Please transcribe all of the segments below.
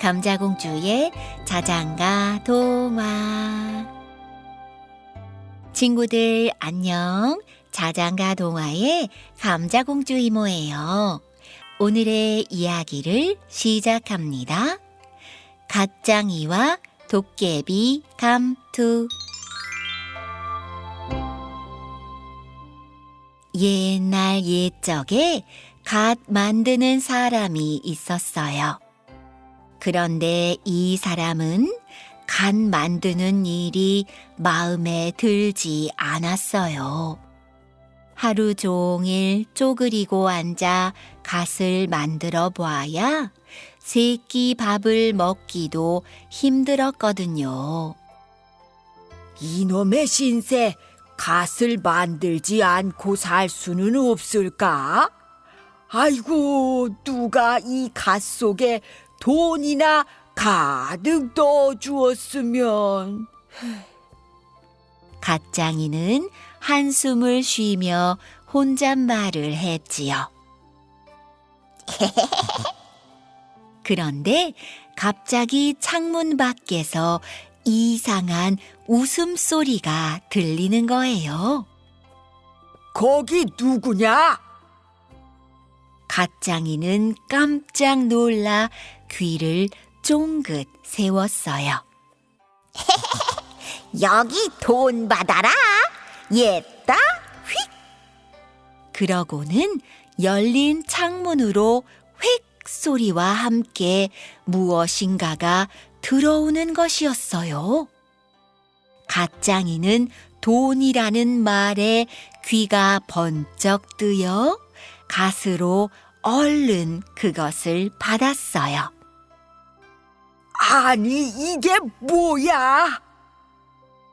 감자공주의 자장가 동화 친구들 안녕. 자장가 동화의 감자공주 이모예요. 오늘의 이야기를 시작합니다. 갓장이와 도깨비 감투. 옛날 옛적에 갓 만드는 사람이 있었어요. 그런데 이 사람은 갓 만드는 일이 마음에 들지 않았어요. 하루 종일 쪼그리고 앉아 갓을 만들어 보아야 세 끼 밥을 먹기도 힘들었거든요. 이놈의 신세, 갓을 만들지 않고 살 수는 없을까? 아이고, 누가 이 갓 속에 돈이나 가득 넣어 주었으면. 갓장이는 한숨을 쉬며 혼잣말을 했지요. 그런데 갑자기 창문 밖에서 이상한 웃음소리가 들리는 거예요. 거기 누구냐? 갓장이는 깜짝 놀라 귀를 쫑긋 세웠어요. 여기 돈 받아라. 옛다 휙. 그러고는 열린 창문으로 휙 소리와 함께 무엇인가가 들어오는 것이었어요. 갓장이는 돈이라는 말에 귀가 번쩍 뜨여 갓으로 얼른 그것을 받았어요. 아니, 이게 뭐야?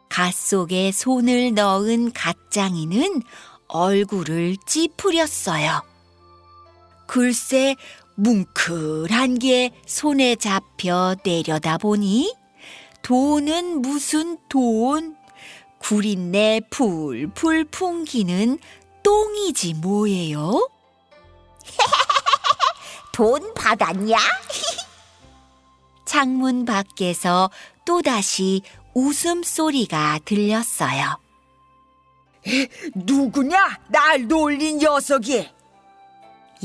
갓 속에 손을 넣은 갓장이는 얼굴을 찌푸렸어요. 글쎄, 뭉클한 게 손에 잡혀 내려다 보니 돈은 무슨 돈? 구린내 풀풀 풍기는 똥이지 뭐예요? 돈 받았냐? 창문 밖에서 또다시 웃음소리가 들렸어요. 누구냐? 날 놀린 녀석이.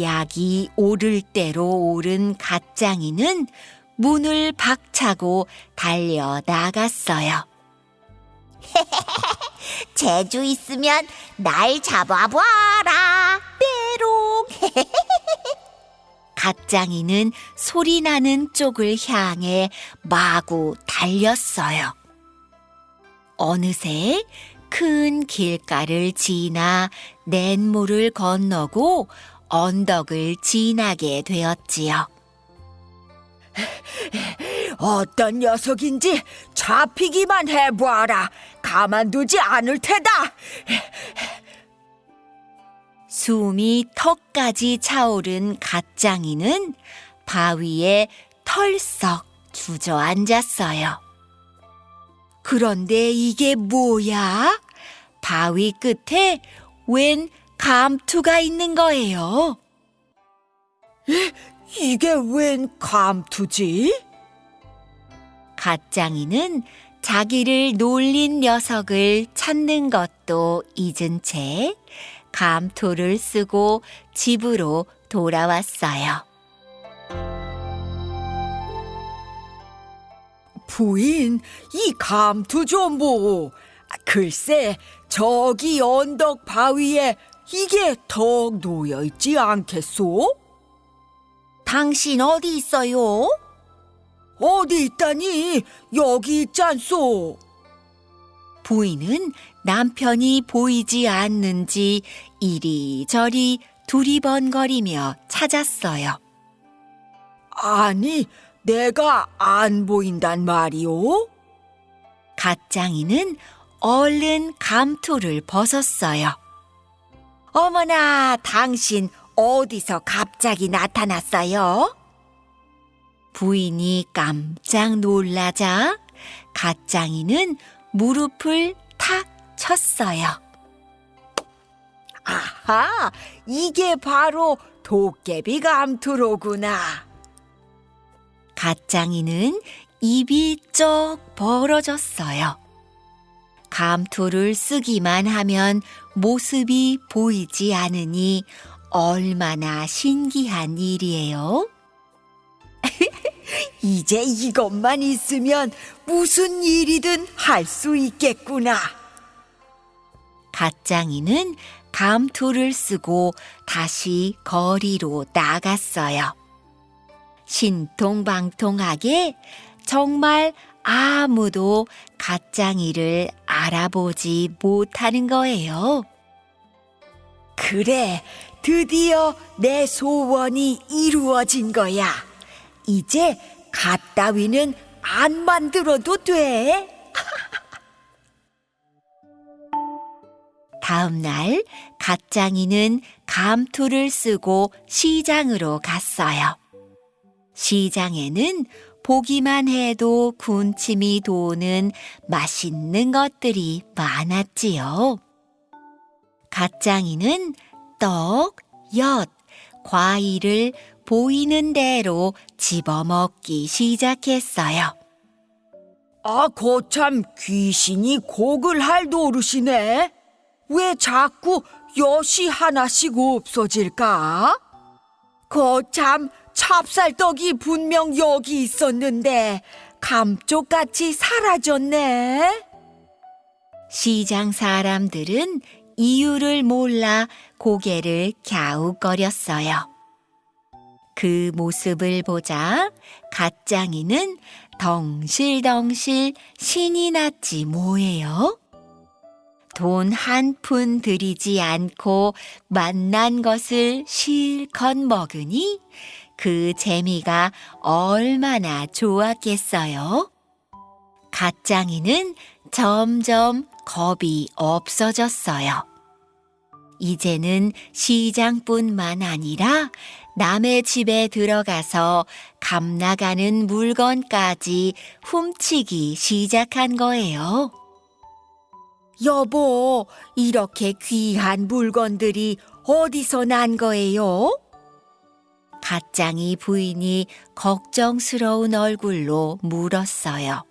약이 오를 대로 오른 갓장이는 문을 박차고 달려 나갔어요. 재주 있으면 날 잡아봐라. 빼롱. 갓장이는 소리 나는 쪽을 향해 마구 달렸어요. 어느새 큰 길가를 지나 냇물을 건너고 언덕을 지나게 되었지요. 어떤 녀석인지 잡히기만 해보아라. 가만두지 않을 테다. 숨이 턱까지 차오른 갓장이는 바위에 털썩 주저앉았어요. 그런데 이게 뭐야? 바위 끝에 웬 감투가 있는 거예요. 이게 웬 감투지? 갓장이는 자기를 놀린 녀석을 찾는 것도 잊은 채 감토를 쓰고 집으로 돌아왔어요. 부인, 이 감투 좀 보. 아, 글쎄, 저기 언덕 바위에 이게 턱 놓여 있지 않겠소? 당신 어디 있어요? 어디 있다니? 여기 있잖소. 부인은 남편이 보이지 않는지 이리저리 두리번거리며 찾았어요. 아니, 내가 안 보인단 말이오? 갓장이는 얼른 감투를 벗었어요. 어머나, 당신 어디서 갑자기 나타났어요? 부인이 깜짝 놀라자 갓장이는 무릎을 탁 쳤어요. 아하, 이게 바로 도깨비 감투로구나. 갓장이는 입이 쩍 벌어졌어요. 감토를 쓰기만 하면 모습이 보이지 않으니 얼마나 신기한 일이에요. 이제 이것만 있으면 무슨 일이든 할 수 있겠구나. 갓장이는 감토를 쓰고 다시 거리로 나갔어요. 신통방통하게 정말 아무도 갓장이를 알아보지 못하는 거예요. 그래, 드디어 내 소원이 이루어진 거야. 이제 갓 따위는 안 만들어도 돼. 다음 날 갓장이는 감토를 쓰고 시장으로 갔어요. 시장에는 보기만 해도 군침이 도는 맛있는 것들이 많았지요. 갓장이는 떡, 엿, 과일을 보이는 대로 집어먹기 시작했어요. 아, 거참 귀신이 곡을 할 노릇이네. 왜 자꾸 엿이 하나씩 없어질까? 거참 찹쌀떡이 분명 여기 있었는데 감쪽같이 사라졌네. 시장 사람들은 이유를 몰라 고개를 갸웃거렸어요. 그 모습을 보자 갓장이는 덩실덩실 신이 났지 뭐예요. 돈 한 푼 들이지 않고 만난 것을 실컷 먹으니 그 재미가 얼마나 좋았겠어요. 갓장이는 점점 겁이 없어졌어요. 이제는 시장뿐만 아니라 남의 집에 들어가서 감 나가는 물건까지 훔치기 시작한 거예요. 여보, 이렇게 귀한 물건들이 어디서 난 거예요? 갓장이 부인이 걱정스러운 얼굴로 물었어요.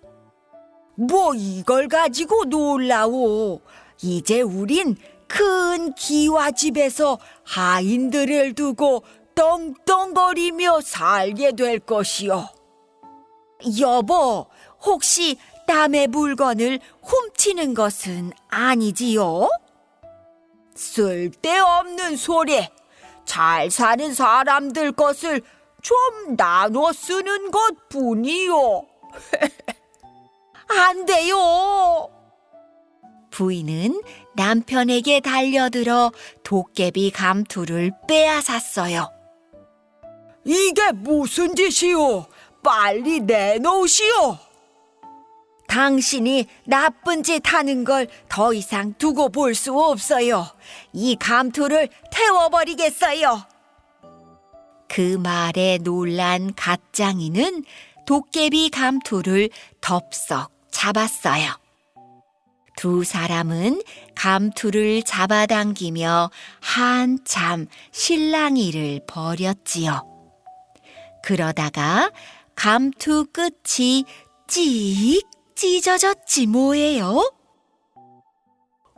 뭐 이걸 가지고 놀라오. 이제 우린 큰 기와집에서 하인들을 두고 떵떵거리며 살게 될 것이요. 여보, 혹시 남의 물건을 훔치는 것은 아니지요? 쓸데없는 소리. 잘 사는 사람들 것을 좀 나눠 쓰는 것 뿐이요. 안 돼요. 부인은 남편에게 달려들어 도깨비 감투를 빼앗았어요. 이게 무슨 짓이오? 빨리 내놓으시오. 당신이 나쁜 짓 하는 걸 더 이상 두고 볼 수 없어요. 이 감투를 태워버리겠어요. 그 말에 놀란 갓장이는 도깨비 감투를 덥석 잡았어요. 두 사람은 감투를 잡아당기며 한참 실랑이를 벌였지요. 그러다가 감투 끝이 찍 찢어졌지 뭐예요?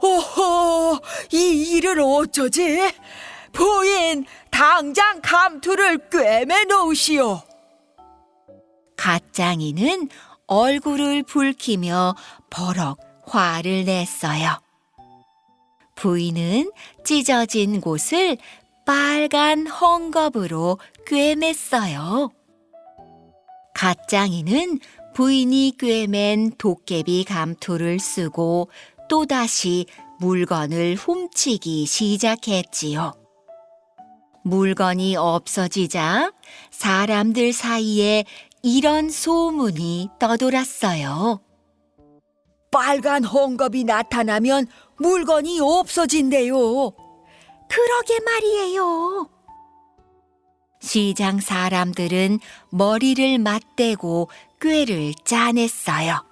오호, 이 일을 어쩌지? 부인, 당장 감투를 꿰매 놓으시오. 갓장이는 얼굴을 붉히며 버럭 화를 냈어요. 부인은 찢어진 곳을 빨간 헝겊으로 꿰맸어요. 갓장이는 부인이 꿰맨 도깨비 감투를 쓰고 또다시 물건을 훔치기 시작했지요. 물건이 없어지자 사람들 사이에 이런 소문이 떠돌았어요. 빨간 헝겊이 나타나면 물건이 없어진대요. 그러게 말이에요. 시장 사람들은 머리를 맞대고 꾀를 짜냈어요.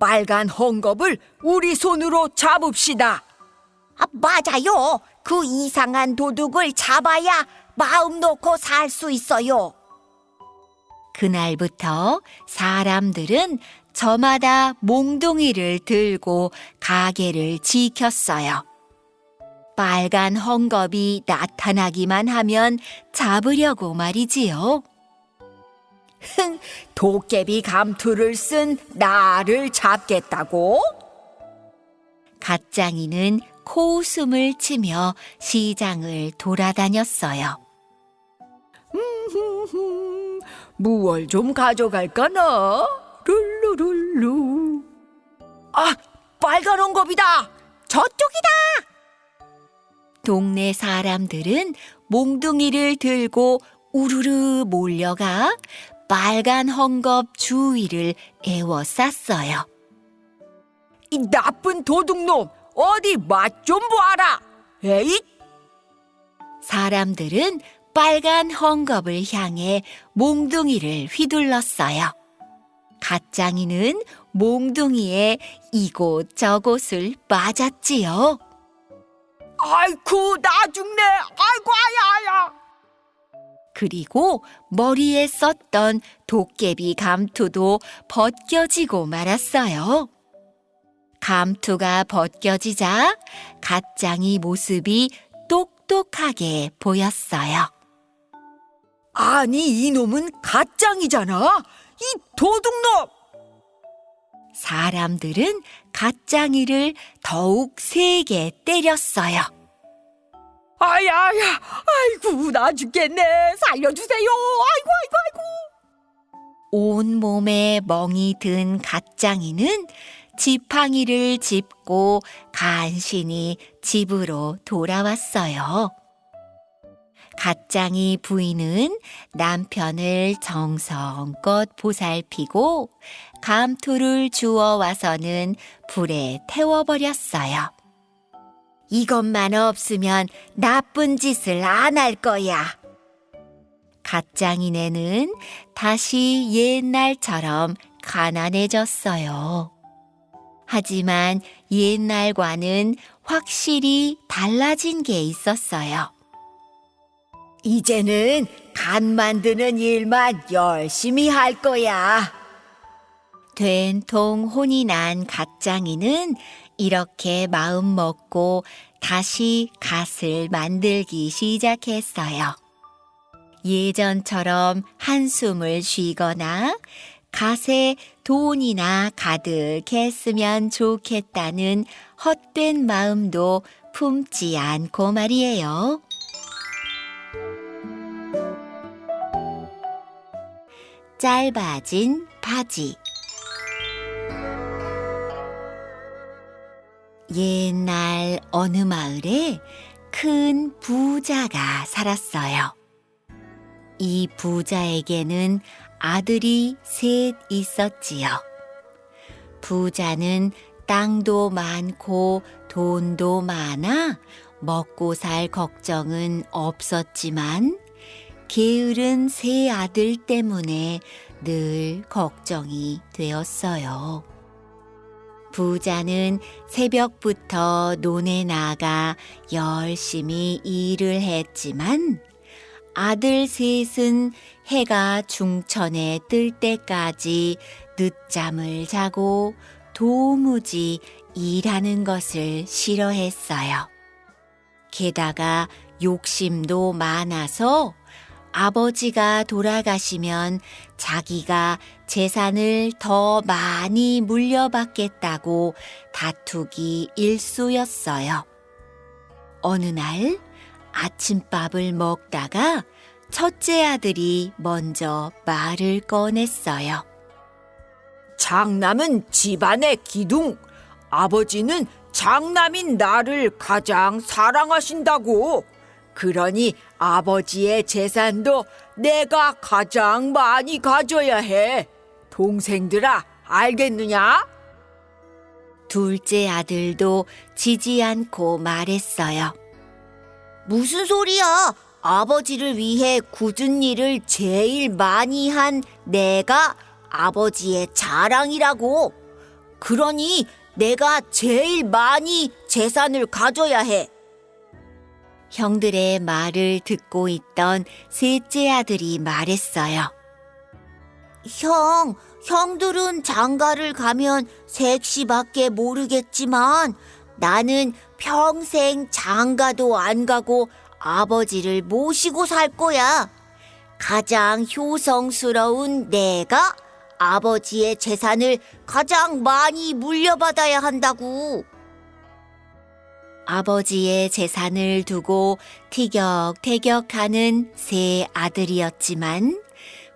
빨간 헝겊을 우리 손으로 잡읍시다. 아, 맞아요. 그 이상한 도둑을 잡아야 마음 놓고 살 수 있어요. 그날부터 사람들은 저마다 몽둥이를 들고 가게를 지켰어요. 빨간 헝겊이 나타나기만 하면 잡으려고 말이지요. 도깨비 감투를 쓴 나를 잡겠다고? 갓장이는 코웃음을 치며 시장을 돌아다녔어요. 무얼 좀 가져갈까나? 룰루룰루. 아, 빨간 헝겊이다. 저쪽이다. 동네 사람들은 몽둥이를 들고 우르르 몰려가 빨간 헝겊 주위를 에워쌌어요. 이 나쁜 도둑놈, 어디 맛좀 보아라. 에잇! 사람들은 빨간 헝겊을 향해 몽둥이를 휘둘렀어요. 갓장이는 몽둥이에 이곳저곳을 맞았지요. 아이쿠, 나 죽네. 아이고, 아야야. 그리고 머리에 썼던 도깨비 감투도 벗겨지고 말았어요. 감투가 벗겨지자 갓장이 모습이 똑똑하게 보였어요. 아니, 이놈은 가짱이잖아. 이 도둑놈. 사람들은 갓장이를 더욱 세게 때렸어요. 아야야, 아이고, 나 죽겠네. 살려주세요. 아이고, 아이고, 아이고. 온 몸에 멍이 든 갓장이는 지팡이를 짚고 간신히 집으로 돌아왔어요. 갓장이 부인은 남편을 정성껏 보살피고 감투를 주워 와서는 불에 태워버렸어요. 이것만 없으면 나쁜 짓을 안 할 거야. 갓장이네는 다시 옛날처럼 가난해졌어요. 하지만 옛날과는 확실히 달라진 게 있었어요. 이제는 간 만드는 일만 열심히 할 거야. 된통 혼이 난 갓장이는 이렇게 마음 먹고 다시 갓을 만들기 시작했어요. 예전처럼 한숨을 쉬거나 갓에 돈이나 가득했으면 좋겠다는 헛된 마음도 품지 않고 말이에요. 짧아진 바지 옛날 어느 마을에 큰 부자가 살았어요. 이 부자에게는 아들이 셋 있었지요. 부자는 땅도 많고 돈도 많아 먹고 살 걱정은 없었지만 게으른 세 아들 때문에 늘 걱정이 되었어요. 부자는 새벽부터 논에 나가 열심히 일을 했지만 아들 셋은 해가 중천에 뜰 때까지 늦잠을 자고 도무지 일하는 것을 싫어했어요. 게다가 욕심도 많아서 아버지가 돌아가시면 자기가 재산을 더 많이 물려받겠다고 다투기 일쑤였어요. 어느 날 아침밥을 먹다가 첫째 아들이 먼저 말을 꺼냈어요. 장남은 집안의 기둥. 아버지는 장남인 나를 가장 사랑하신다고. 그러니 아버지의 재산도 내가 가장 많이 가져야 해. 동생들아, 알겠느냐? 둘째 아들도 지지 않고 말했어요. 무슨 소리야? 아버지를 위해 굳은 일을 제일 많이 한 내가 아버지의 자랑이라고. 그러니 내가 제일 많이 재산을 가져야 해. 형들의 말을 듣고 있던 셋째 아들이 말했어요. 형, 형들은 장가를 가면 색시밖에 모르겠지만 나는 평생 장가도 안 가고 아버지를 모시고 살 거야. 가장 효성스러운 내가 아버지의 재산을 가장 많이 물려받아야 한다고. 아버지의 재산을 두고 티격태격하는 세 아들이었지만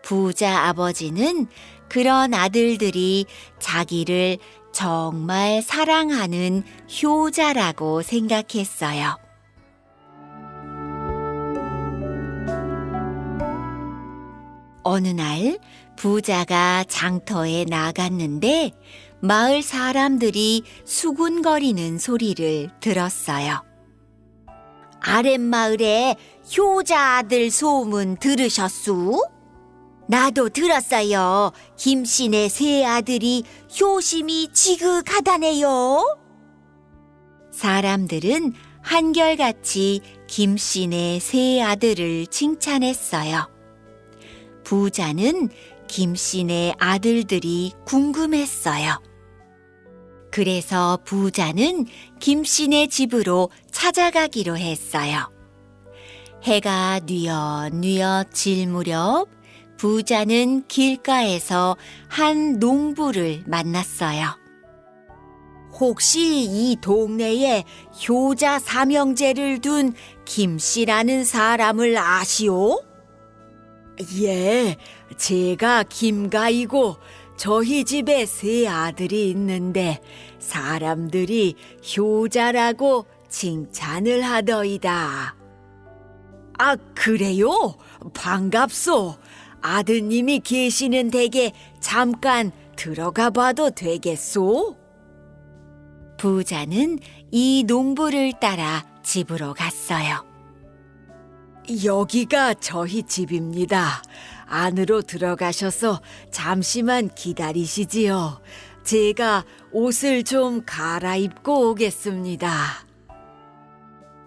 부자 아버지는 그런 아들들이 자기를 정말 사랑하는 효자라고 생각했어요. 어느 날 부자가 장터에 나갔는데 마을 사람들이 수군거리는 소리를 들었어요. 아랫마을에 효자 아들 소문 들으셨수? 나도 들었어요. 김씨네 세 아들이 효심이 지극하다네요. 사람들은 한결같이 김씨네 세 아들을 칭찬했어요. 부자는 김씨네 아들들이 궁금했어요. 그래서 부자는 김씨네 집으로 찾아가기로 했어요. 해가 뉘엿뉘엿 질 무렵 부자는 길가에서 한 농부를 만났어요. 혹시 이 동네에 효자 삼형제를 둔 김씨라는 사람을 아시오? 예, 제가 김가이고 저희 집에 세 아들이 있는데 사람들이 효자라고 칭찬을 하더이다. 아, 그래요? 반갑소. 아드님이 계시는 댁에 잠깐 들어가 봐도 되겠소? 부자는 이 농부를 따라 집으로 갔어요. 여기가 저희 집입니다. 안으로 들어가셔서 잠시만 기다리시지요. 제가 옷을 좀 갈아입고 오겠습니다.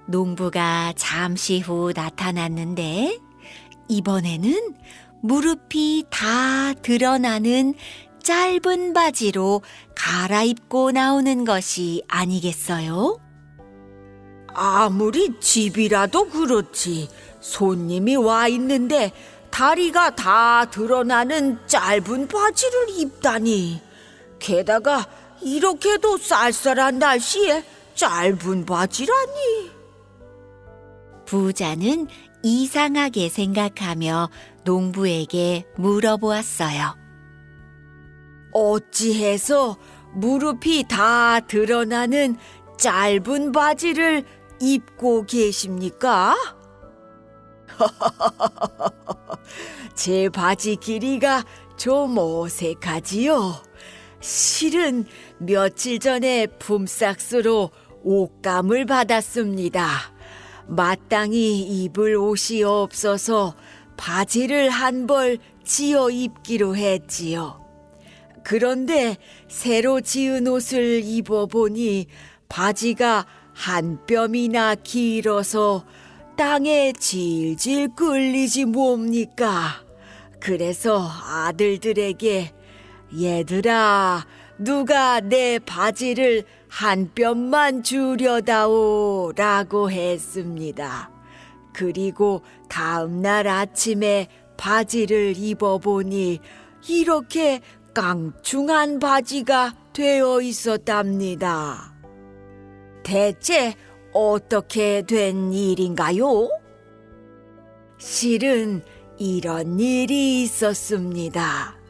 농부가 잠시 후 나타났는데 이번에는 무릎이 다 드러나는 짧은 바지로 갈아입고 나오는 것이 아니겠어요? 아무리 집이라도 그렇지. 손님이 와 있는데 다리가 다 드러나는 짧은 바지를 입다니. 게다가 이렇게도 쌀쌀한 날씨에 짧은 바지라니. 부자는 이상하게 생각하며 농부에게 물어보았어요. 어찌해서 무릎이 다 드러나는 짧은 바지를 입고 계십니까? 제 바지 길이가 좀 어색하지요. 실은 며칠 전에 품삯으로 옷감을 받았습니다. 마땅히 입을 옷이 없어서 바지를 한 벌 지어 입기로 했지요. 그런데 새로 지은 옷을 입어보니 바지가 한 뼘이나 길어서 땅에 질질 끌리지 뭡니까? 그래서 아들들에게 얘들아, 누가 내 바지를 한 뼘만 주려다오 라고 했습니다. 그리고 다음 날 아침에 바지를 입어보니 이렇게 깡충한 바지가 되어 있었답니다. 대체 어떻게 된 일인가요? 실은 이런 일이 있었습니다.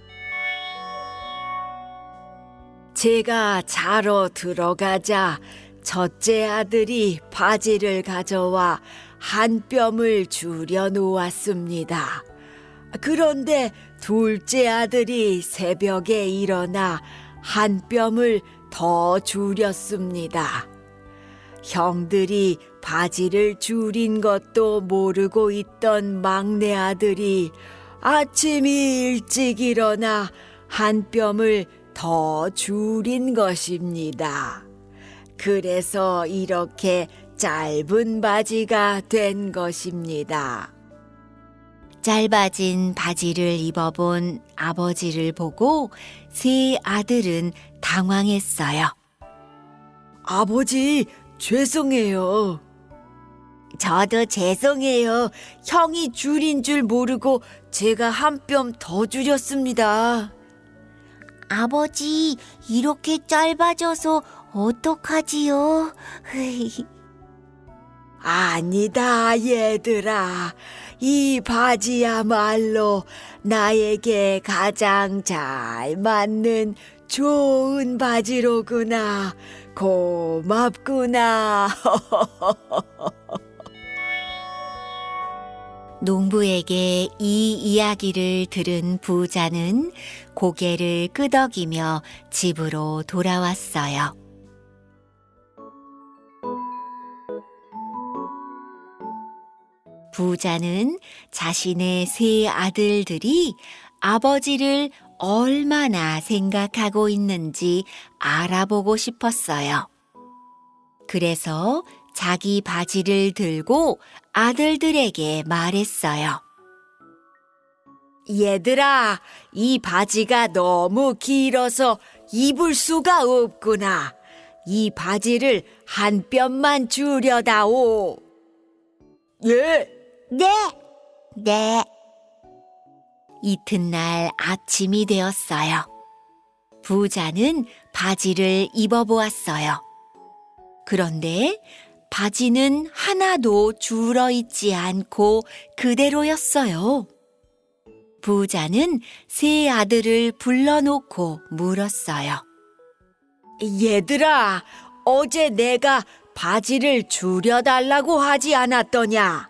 제가 자러 들어가자 첫째 아들이 바지를 가져와 한 뼘을 줄여 놓았습니다. 그런데 둘째 아들이 새벽에 일어나 한 뼘을 더 줄였습니다. 형들이 바지를 줄인 것도 모르고 있던 막내 아들이 아침이 일찍 일어나 한 뼘을 더 줄인 것입니다. 그래서 이렇게 짧은 바지가 된 것입니다. 짧아진 바지를 입어본 아버지를 보고 세 아들은 당황했어요. 아버지, 죄송해요. 저도 죄송해요. 형이 줄인 줄 모르고 제가 한 뼘 더 줄였습니다. 아버지, 이렇게 짧아져서 어떡하지요? 아니다, 얘들아. 이 바지야말로 나에게 가장 잘 맞는 좋은 바지로구나. 고맙구나. 농부에게 이 이야기를 들은 부자는 고개를 끄덕이며 집으로 돌아왔어요. 부자는 자신의 세 아들들이 아버지를 얼마나 생각하고 있는지 알아보고 싶었어요. 그래서 자기 바지를 들고 아들들에게 말했어요. 얘들아, 이 바지가 너무 길어서 입을 수가 없구나. 이 바지를 한 뼘만 줄여다오. 예, 네, 네. 이튿날 아침이 되었어요. 부자는 바지를 입어보았어요. 그런데 바지는 하나도 줄어 있지 않고 그대로였어요. 부자는 세 아들을 불러놓고 물었어요. 얘들아, 어제 내가 바지를 줄여달라고 하지 않았더냐?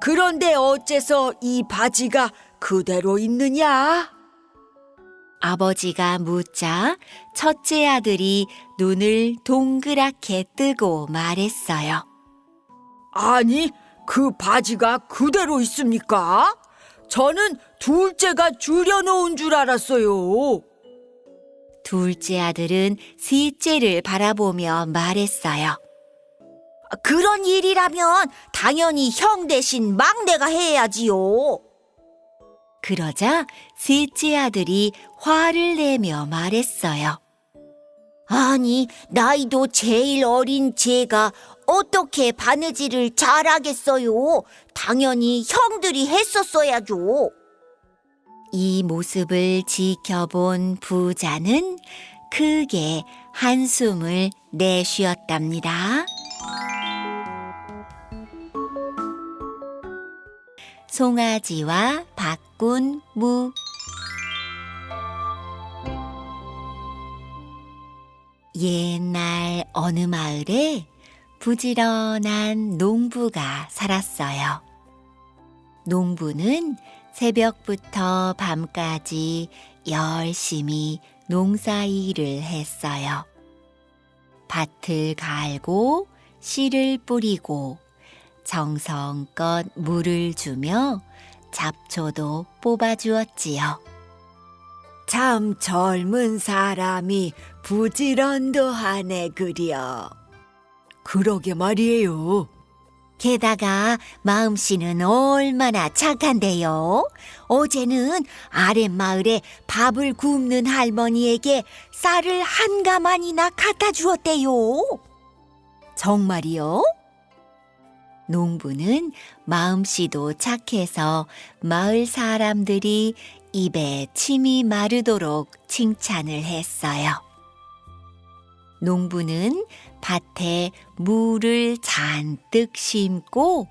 그런데 어째서 이 바지가 그대로 있느냐? 아버지가 묻자 첫째 아들이 눈을 동그랗게 뜨고 말했어요. 아니, 그 바지가 그대로 있습니까? 저는 둘째가 줄여놓은 줄 알았어요. 둘째 아들은 셋째를 바라보며 말했어요. 그런 일이라면 당연히 형 대신 막내가 해야지요. 그러자 셋째 아들이 화를 내며 말했어요. 아니, 나이도 제일 어린 제가 어떻게 바느질을 잘하겠어요? 당연히 형들이 했었어야죠. 이 모습을 지켜본 부자는 크게 한숨을 내쉬었답니다. 송아지와 바꾼 무 옛날 어느 마을에 부지런한 농부가 살았어요. 농부는 새벽부터 밤까지 열심히 농사 일을 했어요. 밭을 갈고 씨를 뿌리고 정성껏 물을 주며 잡초도 뽑아주었지요. 참 젊은 사람이 부지런도 하네 그려. 그러게 말이에요. 게다가 마음씨는 얼마나 착한데요. 어제는 아랫마을에 밥을 굽는 할머니에게 쌀을 한 가만이나 갖다 주었대요. 정말이요? 농부는 마음씨도 착해서 마을 사람들이 입에 침이 마르도록 칭찬을 했어요. 농부는 밭에 물을 잔뜩 심고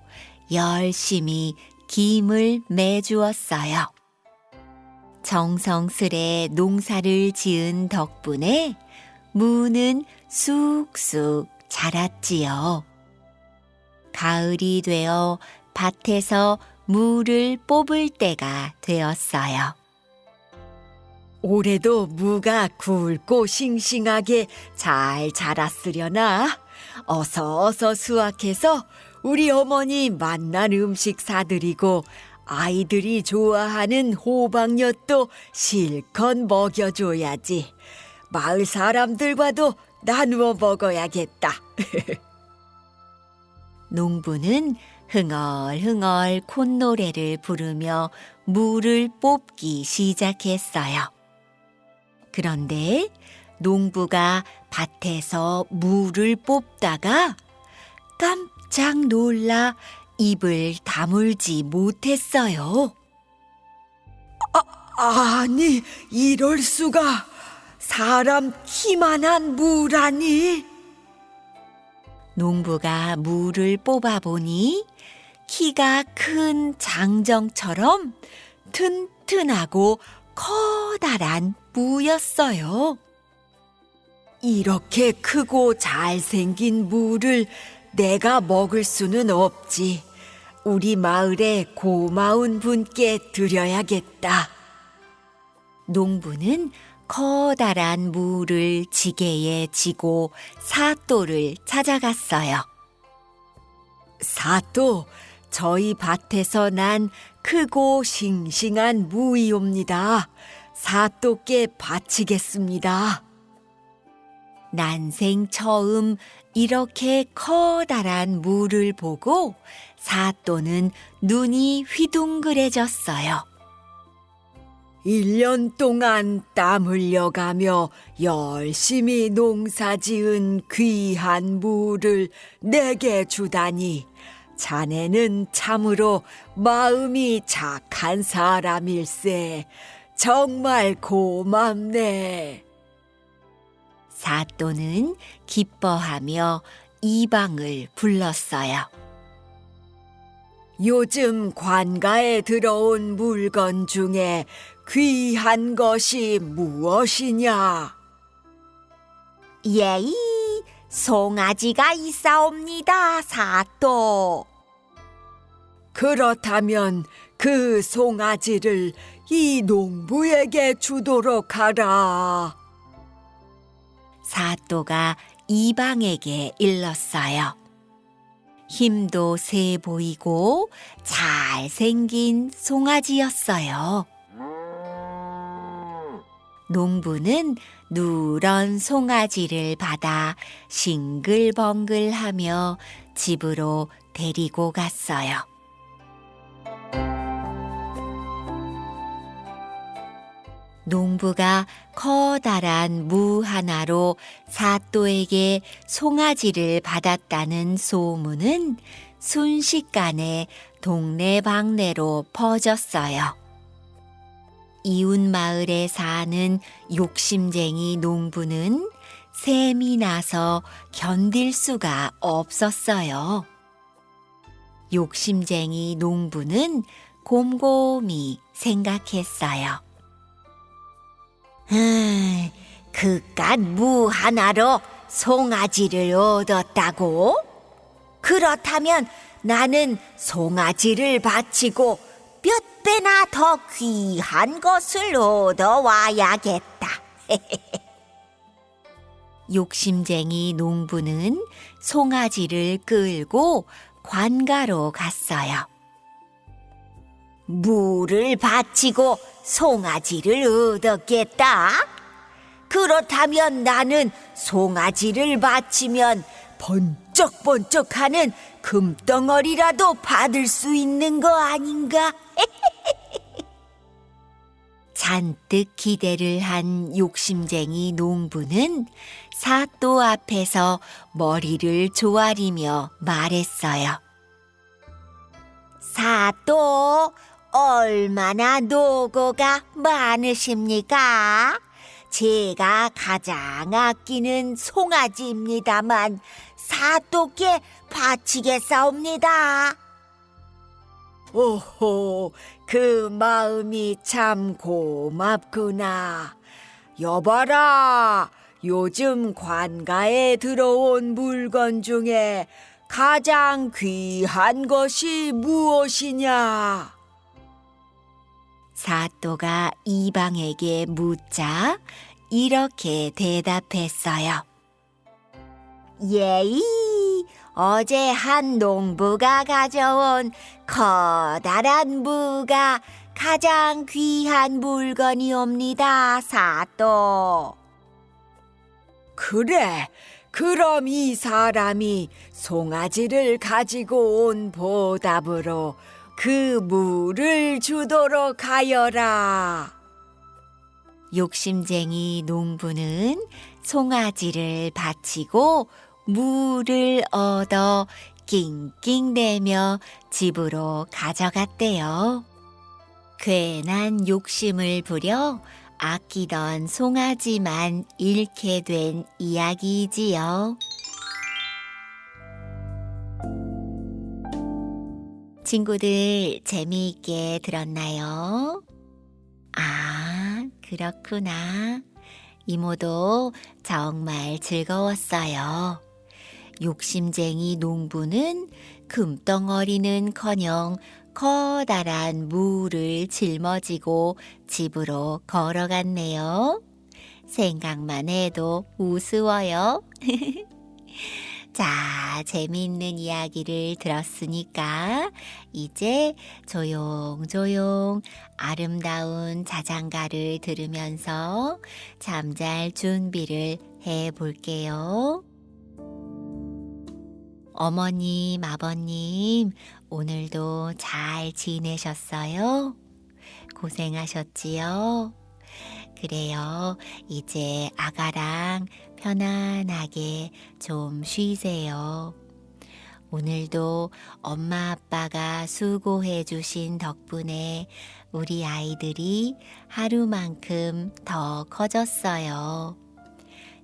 열심히 김을 매주었어요. 정성스레 농사를 지은 덕분에 무는 쑥쑥 자랐지요. 가을이 되어 밭에서 무를 뽑을 때가 되었어요. 올해도 무가 굵고 싱싱하게 잘 자랐으려나? 어서 어서 수확해서 우리 어머니 맛난 음식 사드리고 아이들이 좋아하는 호박엿도 실컷 먹여줘야지. 마을 사람들과도 나누어 먹어야겠다. 농부는 흥얼흥얼 콧노래를 부르며 물을 뽑기 시작했어요. 그런데 농부가 밭에서 물을 뽑다가 깜짝 놀라 입을 다물지 못했어요. 아니, 이럴 수가. 사람 키만한 무라니. 농부가 물을 뽑아보니 키가 큰 장정처럼 튼튼하고 커다란 무였어요. 이렇게 크고 잘생긴 무를 내가 먹을 수는 없지. 우리 마을에 고마운 분께 드려야겠다. 농부는 커다란 무를 지게에 지고 사또를 찾아갔어요. 사또, 저희 밭에서 난 크고 싱싱한 무이옵니다. 사또께 바치겠습니다. 난생 처음 이렇게 커다란 무를 보고 사또는 눈이 휘둥그레졌어요. 일년 동안 땀 흘려가며 열심히 농사 지은 귀한 무를 내게 주다니 자네는 참으로 마음이 착한 사람일세. 정말 고맙네. 사또는 기뻐하며 이방을 불렀어요. 요즘 관가에 들어온 물건 중에 귀한 것이 무엇이냐? 예이, 송아지가 있사옵니다, 사또. 그렇다면 그 송아지를 이 농부에게 주도록 하라. 사또가 이방에게 일렀어요. 힘도 세 보이고 잘생긴 송아지였어요. 농부는 누런 송아지를 받아 싱글벙글하며 집으로 데리고 갔어요. 농부가 커다란 무 하나로 사또에게 송아지를 받았다는 소문은 순식간에 동네방네로 퍼졌어요. 이웃 마을에 사는 욕심쟁이 농부는 샘이 나서 견딜 수가 없었어요. 욕심쟁이 농부는 곰곰이 생각했어요. 음, 그깟 무 하나로 송아지를 얻었다고? 그렇다면 나는 송아지를 바치고 몇 배나 더 귀한 것을 얻어와야겠다. 욕심쟁이 농부는 송아지를 끌고 관가로 갔어요. 무를 바치고 송아지를 얻었겠다. 그렇다면 나는 송아지를 바치면 번쩍번쩍하는 금덩어리라도 받을 수 있는 거 아닌가? 잔뜩 기대를 한 욕심쟁이 농부는 사또 앞에서 머리를 조아리며 말했어요. 사또, 얼마나 노고가 많으십니까? 제가 가장 아끼는 송아지입니다만 사또께 바치겠사옵니다. 오호, 그 마음이 참 고맙구나. 여봐라, 요즘 관가에 들어온 물건 중에 가장 귀한 것이 무엇이냐? 사또가 이방에게 묻자 이렇게 대답했어요. 예이, 어제 한 농부가 가져온 커다란 무가 가장 귀한 물건이옵니다, 사또. 그래, 그럼 이 사람이 송아지를 가지고 온 보답으로 그 물을 주도록 하여라. 욕심쟁이 농부는 송아지를 바치고 물을 얻어 낑낑대며 집으로 가져갔대요. 괜한 욕심을 부려 아끼던 송아지만 잃게 된 이야기이지요. 친구들 재미있게 들었나요? 아, 그렇구나. 이모도 정말 즐거웠어요. 욕심쟁이 농부는 금덩어리는 커녕 커다란 무를 짊어지고 집으로 걸어갔네요. 생각만 해도 우스워요. 자, 재미있는 이야기를 들었으니까 이제 조용조용 아름다운 자장가를 들으면서 잠잘 준비를 해 볼게요. 어머님, 아버님, 오늘도 잘 지내셨어요? 고생하셨지요? 그래요. 이제 아가랑 편안하게 좀 쉬세요. 오늘도 엄마 아빠가 수고해 주신 덕분에 우리 아이들이 하루만큼 더 커졌어요.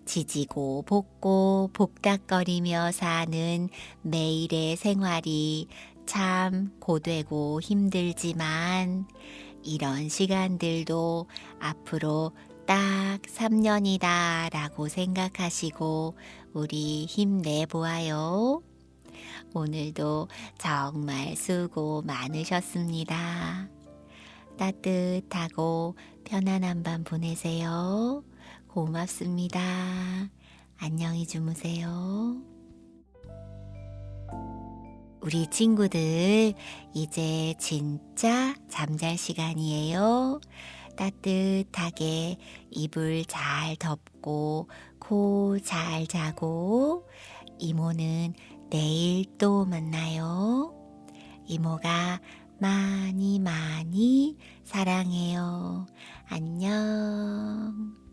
지지고 볶고 복닥거리며 사는 매일의 생활이 참 고되고 힘들지만 이런 시간들도 앞으로 딱 3년이다 라고 생각하시고 우리 힘내보아요. 오늘도 정말 수고 많으셨습니다. 따뜻하고 편안한 밤 보내세요. 고맙습니다. 안녕히 주무세요. 우리 친구들, 이제 진짜 잠잘 시간이에요. 따뜻하게 이불 잘 덮고 코 잘 자고 이모는 내일 또 만나요. 이모가 많이 많이 사랑해요. 안녕.